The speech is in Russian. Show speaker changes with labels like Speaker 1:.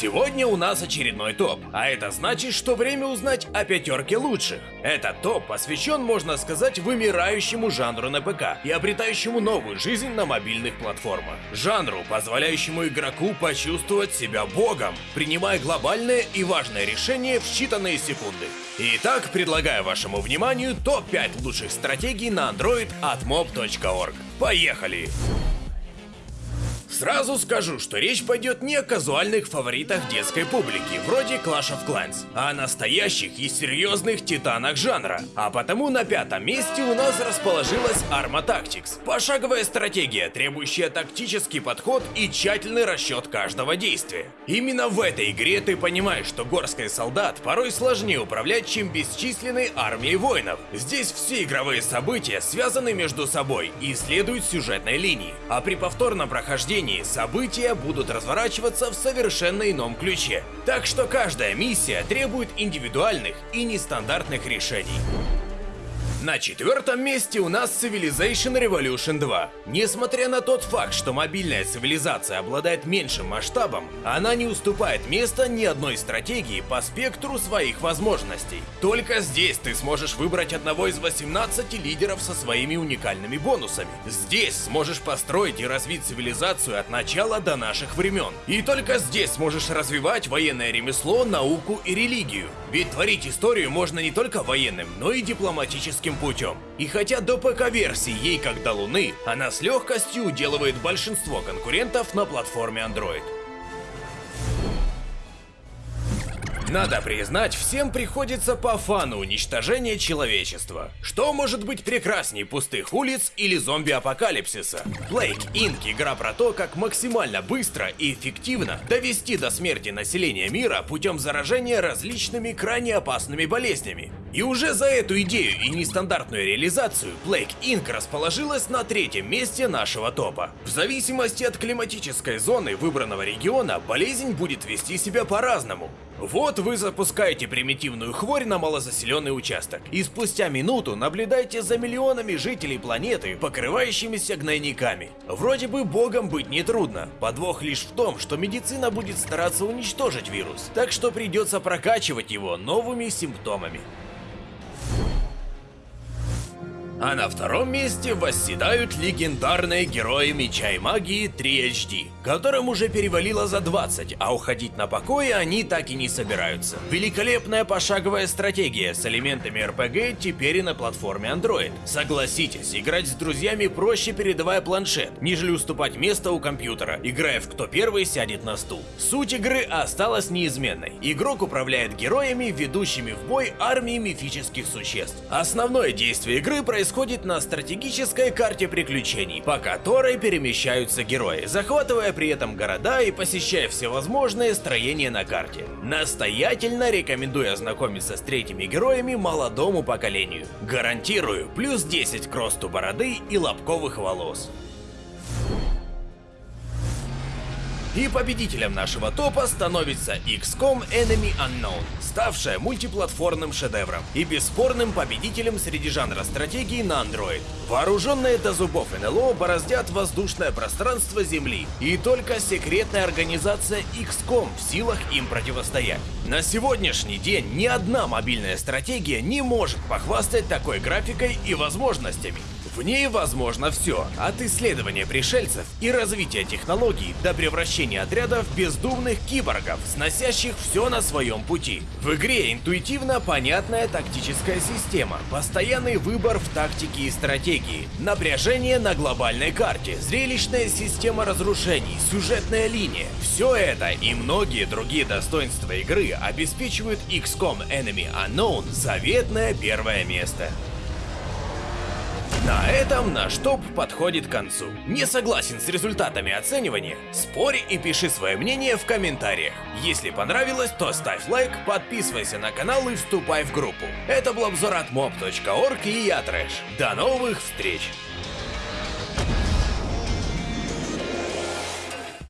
Speaker 1: Сегодня у нас очередной топ, а это значит, что время узнать о пятерке лучших. Этот топ посвящен, можно сказать, вымирающему жанру на ПК и обретающему новую жизнь на мобильных платформах. Жанру, позволяющему игроку почувствовать себя богом, принимая глобальное и важное решение в считанные секунды. Итак, предлагаю вашему вниманию топ-5 лучших стратегий на Android от mob.org. Поехали! Сразу скажу, что речь пойдет не о казуальных фаворитах детской публики, вроде Clash of Clans, а о настоящих и серьезных титанах жанра. А потому на пятом месте у нас расположилась Arma Tactics. Пошаговая стратегия, требующая тактический подход и тщательный расчет каждого действия. Именно в этой игре ты понимаешь, что горской солдат порой сложнее управлять, чем бесчисленной армией воинов. Здесь все игровые события связаны между собой и следуют сюжетной линии, а при повторном прохождении продолжении события будут разворачиваться в совершенно ином ключе. Так что каждая миссия требует индивидуальных и нестандартных решений. На четвертом месте у нас Civilization Revolution 2. Несмотря на тот факт, что мобильная цивилизация обладает меньшим масштабом, она не уступает места ни одной стратегии по спектру своих возможностей. Только здесь ты сможешь выбрать одного из 18 лидеров со своими уникальными бонусами. Здесь сможешь построить и развить цивилизацию от начала до наших времен. И только здесь сможешь развивать военное ремесло, науку и религию. Ведь творить историю можно не только военным, но и дипломатическим классическим путем. И хотя до ПК-версии ей как до Луны, она с легкостью уделывает большинство конкурентов на платформе Android. Надо признать, всем приходится по фану уничтожения человечества. Что может быть прекрасней пустых улиц или зомби-апокалипсиса? Plague Inc. игра про то, как максимально быстро и эффективно довести до смерти населения мира путем заражения различными крайне опасными болезнями. И уже за эту идею и нестандартную реализацию Plague Inc. расположилась на третьем месте нашего топа. В зависимости от климатической зоны выбранного региона, болезнь будет вести себя по-разному. Вот вы запускаете примитивную хворь на малозаселенный участок, и спустя минуту наблюдаете за миллионами жителей планеты, покрывающимися гнойниками. Вроде бы богом быть нетрудно, подвох лишь в том, что медицина будет стараться уничтожить вирус, так что придется прокачивать его новыми симптомами. А на втором месте восседают легендарные герои Меча и Магии 3 HD, которым уже перевалило за 20, а уходить на покой они так и не собираются. Великолепная пошаговая стратегия с элементами RPG теперь и на платформе Android. Согласитесь, играть с друзьями проще передавая планшет, нежели уступать место у компьютера, играя в кто первый сядет на стул. Суть игры осталась неизменной. Игрок управляет героями, ведущими в бой армии мифических существ. Основное действие игры происходит происходит на стратегической карте приключений, по которой перемещаются герои, захватывая при этом города и посещая всевозможные строения на карте. Настоятельно рекомендую ознакомиться с третьими героями молодому поколению. Гарантирую плюс 10 к росту бороды и лобковых волос. И победителем нашего топа становится XCOM Enemy Unknown, ставшая мультиплатформным шедевром и бесспорным победителем среди жанра стратегии на Android. Вооруженные до зубов НЛО бороздят воздушное пространство Земли, и только секретная организация XCOM в силах им противостоять. На сегодняшний день ни одна мобильная стратегия не может похвастать такой графикой и возможностями. В ней возможно все, от исследования пришельцев и развития технологий до превращения отрядов в бездумных киборгов, сносящих все на своем пути. В игре интуитивно понятная тактическая система, постоянный выбор в тактике и стратегии, напряжение на глобальной карте, зрелищная система разрушений, сюжетная линия. Все это и многие другие достоинства игры обеспечивают XCOM Enemy Unknown заветное первое место. На этом наш топ подходит к концу. Не согласен с результатами оценивания? Спорь и пиши свое мнение в комментариях. Если понравилось, то ставь лайк, подписывайся на канал и вступай в группу. Это был обзор от mob.org и я Трэш. До новых встреч!